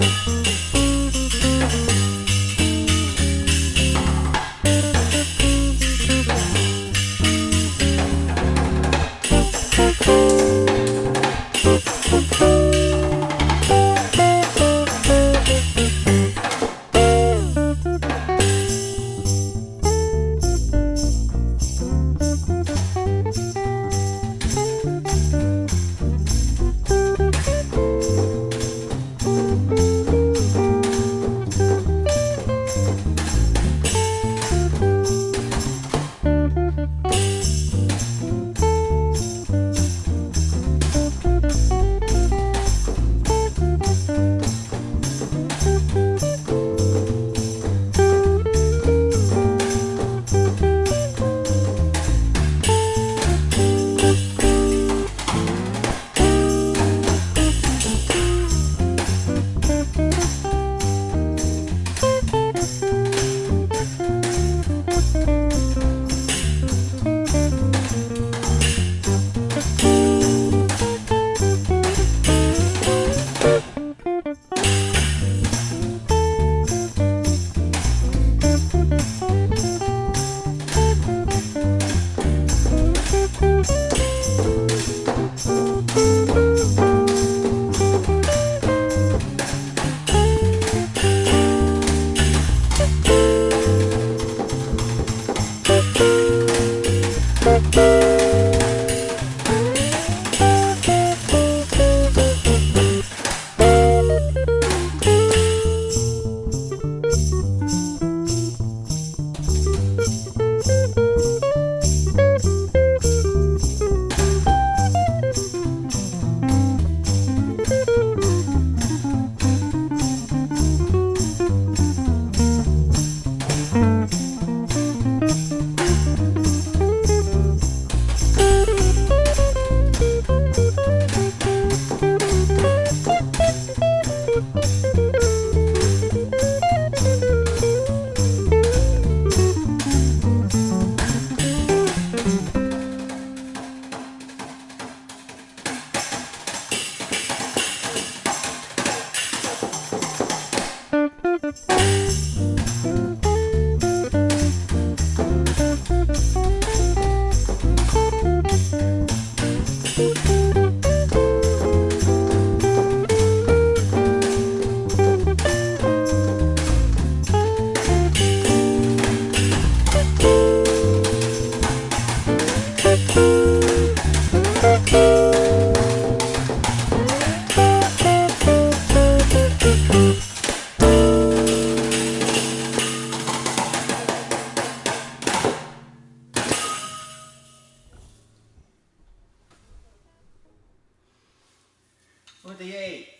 Música 48